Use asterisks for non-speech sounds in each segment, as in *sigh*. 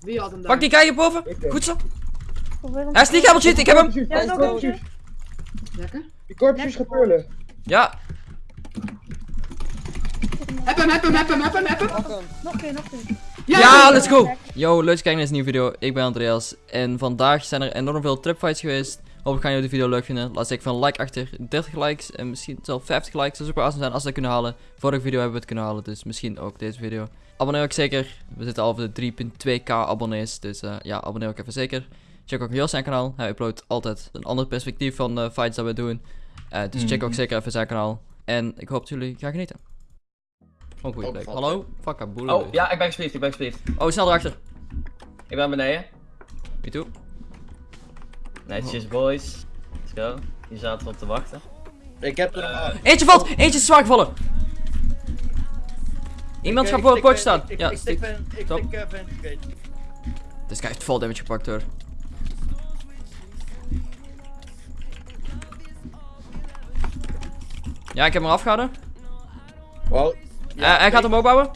Wie had hem daar? Pak die guy boven. Goed zo. Hij is niet helemaal cheat, ik heb hem. Ja. Lekker. Die korpsjes gaat pullen. Ja, Heb hem, heb hem, heb hem, heb hem, heb hem. Nog een nog een ja, let's go. Yo, leuk dat je kijkt naar deze nieuwe video. Ik ben Andreas. En vandaag zijn er enorm veel tripfights geweest. Hopelijk gaan jullie de video leuk vinden. Laat zeker van een like achter. 30 likes en misschien zelfs 50 likes. Dat zou super awesome zijn als we dat kunnen halen. Vorige video hebben we het kunnen halen, dus misschien ook deze video. Abonneer ook zeker. We zitten al op de 3.2k abonnees. Dus eh, ja, abonneer ook even zeker. Check ook heel zijn kanaal. Hij uploadt altijd een ander perspectief van de fights dat we doen. Eh, dus check ook zeker even zijn kanaal. En ik hoop dat jullie gaan genieten. Oh, valt Hallo? Fuck, boel. Oh, ja, ik ben gespliefd, ik ben gespliefd. Oh, snel erachter. Ik ben beneden. Me too. Netjes, boys. Let's go. Hier zaten we op te wachten. Ik heb er nog Eentje valt! Eentje is zwaar gevallen! Iemand gaat voor het potje staan. Ik, Ja, ik, stik. ik, Stop. tik uh. Deze guy heeft vol damage gepakt hoor. Ja, ik heb hem afgehouden. Wow. Eh, hij gaat hem opbouwen.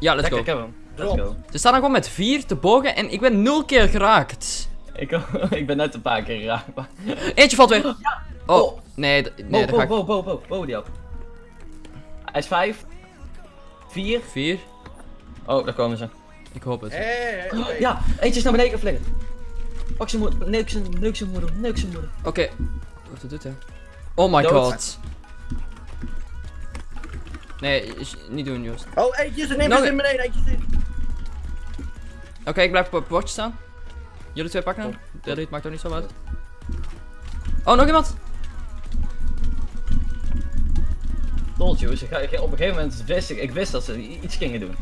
Ja, let's Lekker, go. ik heb hem. Let's Drop. go. Ze staan gewoon met vier te bogen en ik ben nul keer geraakt. Ik, *laughs* ik ben net een paar keer geraakt. maar- Eentje valt weer. Oh, Oh. nee, nee, Wow, dat ga ik. wow, wow, die op. Hij is vijf. Vier. Vier. Oh, daar komen ze. Ik hoop het. Hé. Ja, eentje is naar beneden geflikkerd. Pak zijn moeder, neuk zijn, neuk zijn moeder, neuk zijn moeder. Oké. Wat doet dit hè? Oh my Dood. god. Nee, niet doen Joost. Oh, eentje is er, neem in beneden, eentje is in. Oké, ik blijf op het bordje staan. Jullie twee pakken. De dit maakt ook niet zo uit. Oh, nog iemand? Told you, ze ga- op een gegeven moment wist ik, ik wist dat ze iets gingen doen.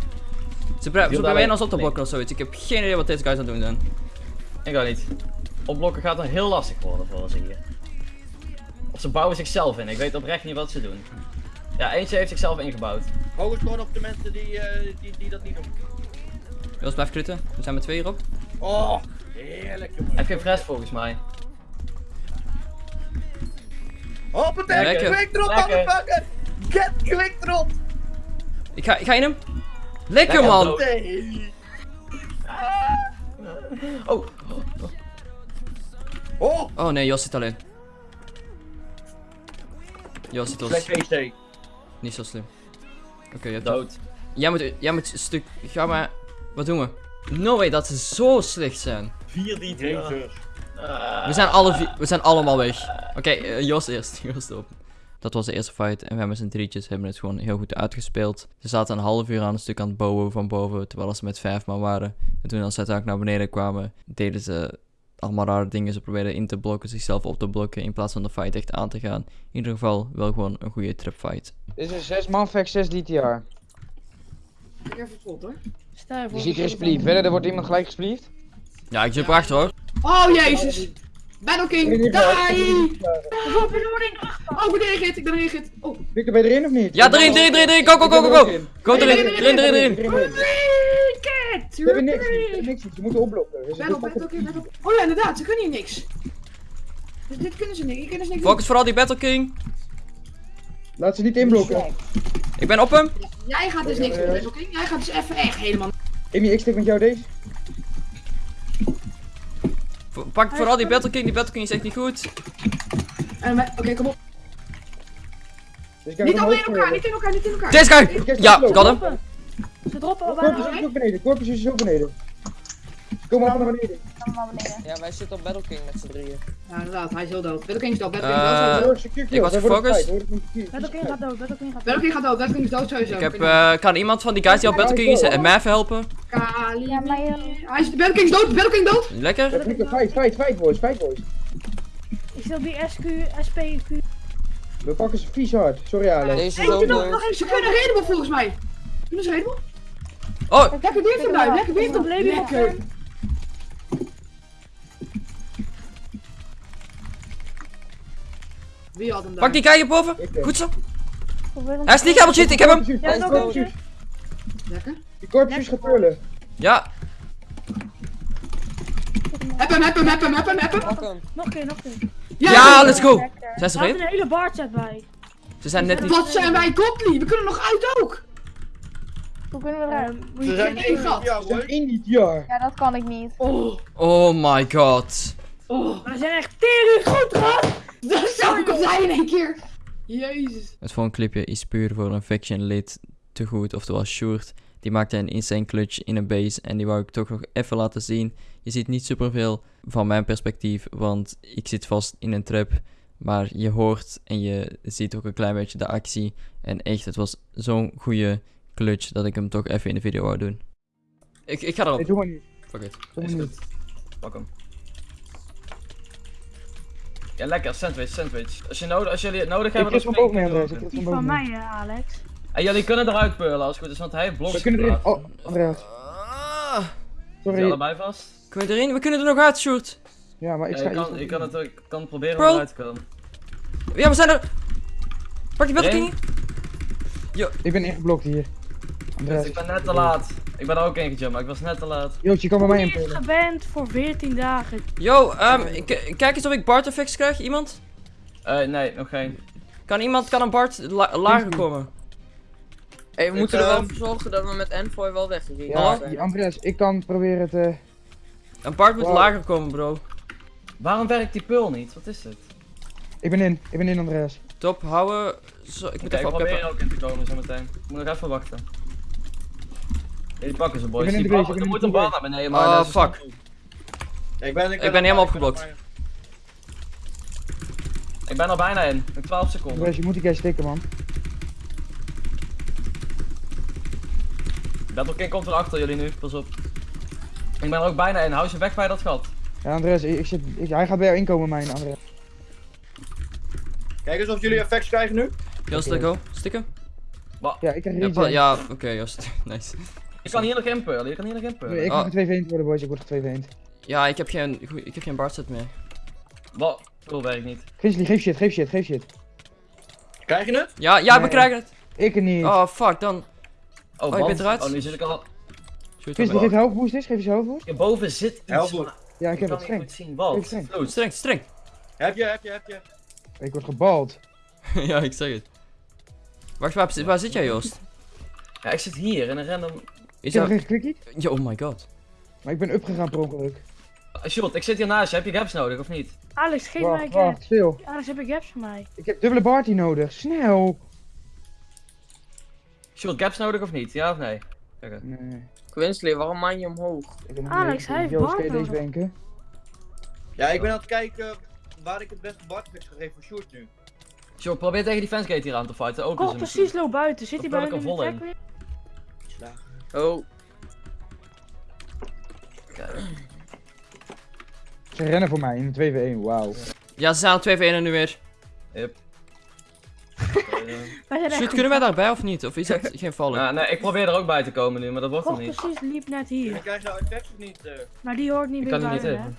Ze, proberen ons op te nee. blokken of zoiets. Ik heb geen idee wat deze guys aan het doen zijn. Ik ga niet. Opblokken gaat dan heel lastig worden voor ze hier. Of ze bouwen zichzelf in, ik weet oprecht niet wat ze doen. Ja, eentje heeft zichzelf ingebouwd. Focus gewoon op de mensen die, eh, die, die dat niet doen. Joost, blijf kritten. We zijn met twee hierop. Oh, heerlijk Hij jongen. heeft geen fres volgens mij. Hoppatee, quick drop, Lekker. motherfucker. Get quick drop. Ik ga, ik ga in hem. Lekker Lekker, man. Nee. Oh, Oh, Oh nee, Jos zit alleen. Jos zit face niet zo slim. Oké, je hebt dood. Jij moet, jij moet een stuk. Ga maar. Wat doen we? No way dat ze zo slecht zijn. 4 die Jezus. We zijn, alle we zijn allemaal weg. Oké, eh, Jos eerst. *laughs* Jos op. Dat was de eerste fight en we hebben z'n drietjes hebben het gewoon heel goed uitgespeeld. Ze zaten een half uur aan een stuk aan het bouwen van boven, terwijl ze met vijf man waren. En toen als ze uiteindelijk naar beneden kwamen, deden ze allemaal rare dingen. Ze probeerden in te blokken, zichzelf op te blokken, in plaats van de fight echt aan te gaan. In ieder geval wel gewoon een goede tripfight. Dit is een 6 man vecht 6 DTR. Ik even pot hoor. Je voor. Je ziet er gespliefd. Verder, er wordt iemand gelijk gespliefd. Ja, ik zit erachter hoor. Oh jezus. Battle King, die! Voor benoeming. Oh, ik ben erin ik ben erin. Oh, Victor, ben je erin of niet? Ja, erin, erin, erin, erin, go, go, go, go, go! Go erin, erin, erin, erin! cricket! We hebben niks, we hebben niks, ze moeten opblokken. Dus Battle, Battle King, Battle Oh ja, inderdaad, ze kunnen hier niks. Dus dit kunnen ze niet, hier kunnen ze niks. Focus vooral die Battle King. Laat ze niet inblokken. Ik ben op hem. Jij gaat dus niks doen, Battle King. Jij gaat dus even echt helemaal... Amy, ik stik met jou deze. Pak vooral die Battle King, die Battle King is echt niet goed. En we- Oké, kom op. Dus ik Niet hem allemaal in elkaar, niet in elkaar, niet in elkaar. Deze guy! Ja, got hem. Droppen. Ze droppen al Corpus is ook beneden, Corpus is ook beneden. Komen allemaal naar beneden. Allemaal beneden. Ja, wij zitten op Battle King met z'n drieën. Ja, inderdaad, hij is heel dood. Battle King is dood, Battle King is Eh, dood, ik was gefocust. Battle King gaat dood. Battle King gaat Battle dood. King gaat dood, Battle King is dood sowieso. Ik heb, eh, kan iemand van die guys die op Battle King is eh, mij even helpen? Kali. Ja, maar. Hij is, Battle King is dood, Battle King dood. Lekker. Fight, fight, fight boys, fight boys. Ik stel die SQ, SP, Q. We pakken ze vies hard. Sorry Alex. Deze nog, nog. Ze kunnen redable volgens mij. Kunnen ze redable? Oh, Lekker hem daar, lekker je nog Lekker. Wie had hem daar? pak die hierboven. Ik, eh, Goed zo. Hij is niet helemaal cheat, ik heb hem. Lekker. Die corpus gaat pullen. Ja, Heb hem, heb hem, heb hem, heb hem, heb hem. Nog een keer, nog een keer. ja, let's go. Zijn ze Er een hele bar chat bij. Ze zijn net niet... Wat zijn wij godly? We kunnen nog uit ook. Hoe kunnen we eruit? Ehm, Ze je zijn één gat. Jaar. Ja, dat kan ik niet. Oh, Oh my god. oh. We zijn echt tering goed, gast! *laughs* Dat zou ik al zijn in één keer. Jezus. Het volgende clipje is puur voor een faction lid te goed, oftewel Sjoerd. Die maakte een insane clutch in een base en die wou ik toch nog even laten zien. Je ziet niet superveel van mijn perspectief, want ik zit vast in een trap. Maar je hoort en je ziet ook een klein beetje de actie. En echt, het was zo'n goede clutch dat ik hem toch even in de video wou doen. Ik, ik ga erop. doe maar niet. Fuck it. Doe maar niet. Pak hem. Ja, lekker, sandwich, sandwich. Als, je nodig, als jullie het nodig Ik hebben, dan spring ik. Ik Die boven van mij, eh, Alex. En jullie kunnen eruit pearlen als het goed is, want hij heeft bloks We kunnen erin. Oh, Andreas. Ah, je Sorry. allebei vast? kunnen we erin? We kunnen er nog uit, Sjoerd. Ja, maar ik Ja, ga je, kan, je kan het ook, ik kan proberen Bro. om eruit te komen. Ja, we zijn er. Pak die bedding. Ik ben ingeblokt hier. Ik ben net te laat. Ik ben er ook ingejumpt, maar ik was net te laat. Joost, je kan bij mij is inpullen. geband voor 14 dagen. Yo, ehm, k- kijk eens of ik Bart effects krijg. Iemand? Eh, nee, nog geen. Kan iemand, kan een Bart la- lager komen? Hey, we moeten er wel voor zorgen dat we met Envoy wel weggegaan Ja, zijn. Andreas, ik kan proberen te... Een Bart moet Wow. lager komen, bro. Waarom werkt die pearl niet? Wat is dit? Ik ben in. Ik ben in, Andreas. Top, houden. Zo, ik moet Oké, ik even probeer ook in te komen zometeen. Ik moet nog even wachten. Ja, die pakken ze boys. Ik ben in Die de bal- base, ik er ben moet een bal naar beneden, maar Oh, is- fuck. Ik ben, Ik ben helemaal opgeblokt. Ik ben er bijna in. Nog 12 seconden. Andreas, je moet die guy stikken, man. Battle King komt erachter jullie nu, pas op. Ik ben er ook bijna in. Hou ze weg bij dat gat. Ja, Andreas, ik, ik zit, ik- hij gaat bij jou inkomen, mijn Andreas. Kijk eens of jullie effects krijgen nu. Joost, let go. Stikken? Ja, ik krijg Ja, regen. pa- ja oké, Joost. *laughs* nice. Je kan hier nog inpullen, je kan hier nog inpullen. Nee, ik Oh. moet 2 v worden, boys. Ik word er 2 v Ja, ik heb geen, ik heb geen Bart set meer. Wat? Cool werkt niet. Grizzly, geef shit, geef shit, geef shit. Krijg je het? Ja, ja, we Nee. krijgen het. Ik er niet. Oh, fuck, dan. Oh, je want- bent eruit? Oh, nu zit ik al... Grizzly, geef health boost eens. Geef eens health boost. Hierboven zit iets. Help maar Ja, ik ik heb kan het niet streng. goed zien. Ik Wat? streng. Streng, streng. Heb je, heb je, heb je. Ik word gebald. *laughs* ja, ik zeg het. Wacht, waar, waar zit jij, Joost? Ja, ik zit hier in een random... Is heb dat... geen quickie, Yo, oh my god. maar ik ben upgegaan per ongeluk. Uh, Shot, ik zit hier naast je. Heb je gaps nodig of niet? Alex, geef mij Wacht, keer. wacht, stil. Alex, heb ik gaps voor mij? Ik heb dubbele Barty nodig. Snel. Shot, gaps nodig of niet? Ja of nee? Kijk, Nee. Quinsley, waarom man je omhoog? Ik ben Alex, hij heeft Joost, kan deze wenken? Ja, ik ben aan het kijken waar ik het beste Bart effects ga geven voor Sjoerd nu. Shot, probeer tegen die fansgate hier aan te fighten. Ook Kom precies low buiten. Zit hij er in de weer? Oh, Ze rennen voor mij in de 2v1, wauw. Ja, ze zijn al 2 v 1 nu weer. Yep. *laughs* Wij Shoot, kunnen wij daarbij of niet? Of is dat geen vallen? Ja, *laughs* nee, ik probeer er ook bij te komen nu, maar dat wordt er niet. precies liep net En hier. krijg je nou effects of niet? eh? Maar die hoort niet Ik meer kan bij niet even.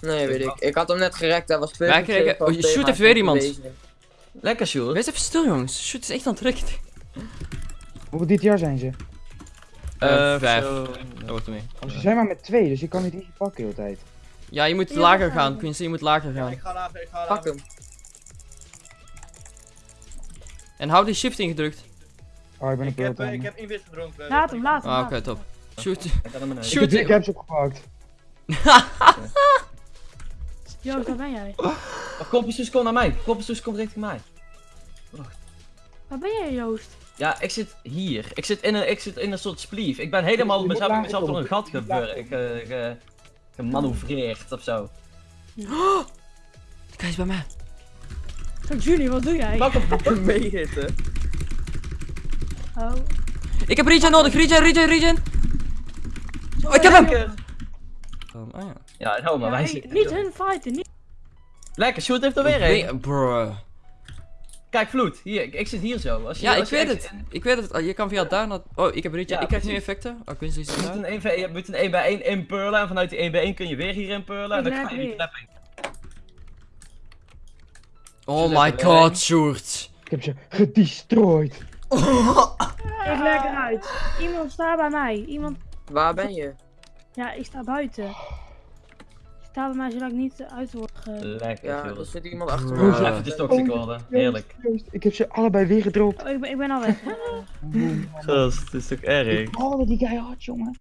nee weet ik. Ik had hem net gerekt, hij was Wij perfect. kregen- oh, shoot, heeft mij weer iemand. Lekker, Shot. Wees even stil, jongens. Shoot is echt aan het drukken. Hoeveel DTR zijn ze? Eh, Eh, vijf. zo. Dat wordt ermee. Oh, ze zijn maar met twee, dus ik kan niet easy pakken de hele tijd. Ja, je moet Ja, lager gaan. Quincy, je moet lager Ja, gaan. ik ga lager, ik ga Pak lager. hem. En hou die shift ingedrukt. Oh, ik ben een Ik heb, eh, ik heb inwis gedronken. Laat hem, laat hem. Ah, oké, top. Shoot. Beneden. Ik Shoot. heb caps opgepakt. Joost, waar ben jij? Oh, Kompensus, kom naar mij. Kompensus, kom richting mij. Waar ben jij, Joost? Ja, ik zit hier. Ik zit in een, ik zit in een soort spleef. Ik ben helemaal Je mezelf, mezelf door een gat ge, ge, gemanoeuvreerd of zo. Kijk eens bij mij. Julie, wat doe jij? Pak hem. *laughs* Meehitten. Oh. Ik heb regen nodig. Regen, regen, regen. Oh, ik heb hem. Um, ah ja. Ja, nou, maar Ja, wij hey, zitten... niet hun fighten, niet. Lekker, shoot heeft er weer een. Nee, Bruh. Kijk, Vloed. Hier, ik, ik zit hier zo. Als je, Ja, ik als weet echt- het. Ik weet het. Je kan via daar naar... Oh, ik heb regen. Ja, ik krijg nu effecten. Oh, is Je een 1 v- je moet een 1 bij 1 inpurlen en vanuit die 1 bij 1 kun je weer hier inpurlen en dan ga je die trap in. Oh my god, een. Sjoerd. Ik heb ze gedestroyed. Ik leg eruit. Iemand staat bij mij. Iemand. Waar ben je? Ja, ik sta buiten. Bij mij zodat ik niet uit word ge... Lekker, Ja, er zit iemand achter Oh. me. Even de toxic worden. Heerlijk. Ik heb ze allebei weer gedropt. Oh, ik, ben, ik ben al weg. *laughs* Gast, het is toch erg? Ik die guy hard, jongen.